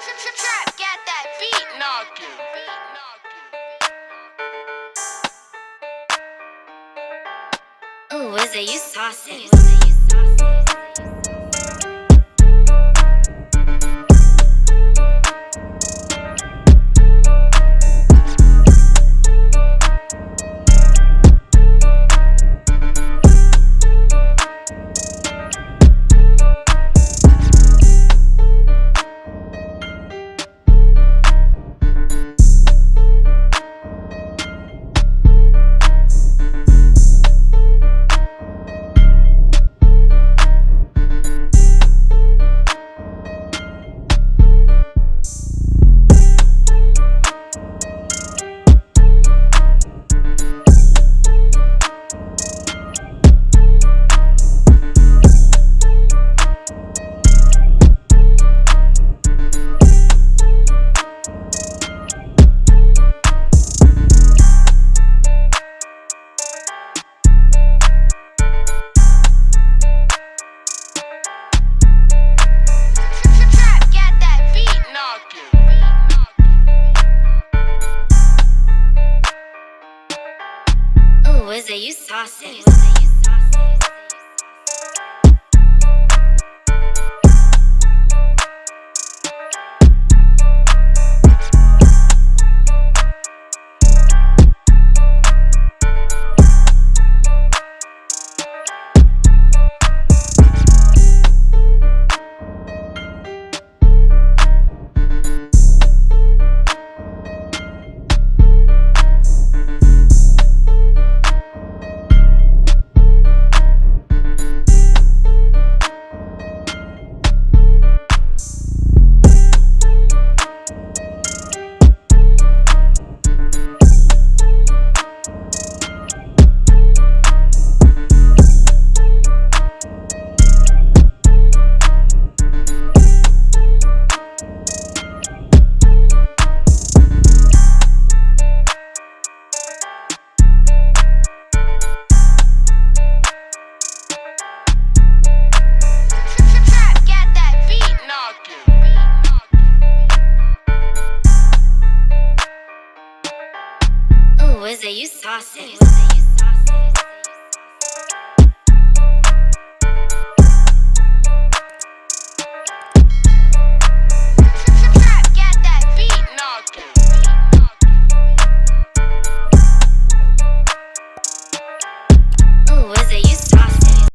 Trap, get that beat knocking. Ooh, is it you saucy? You It you saucy?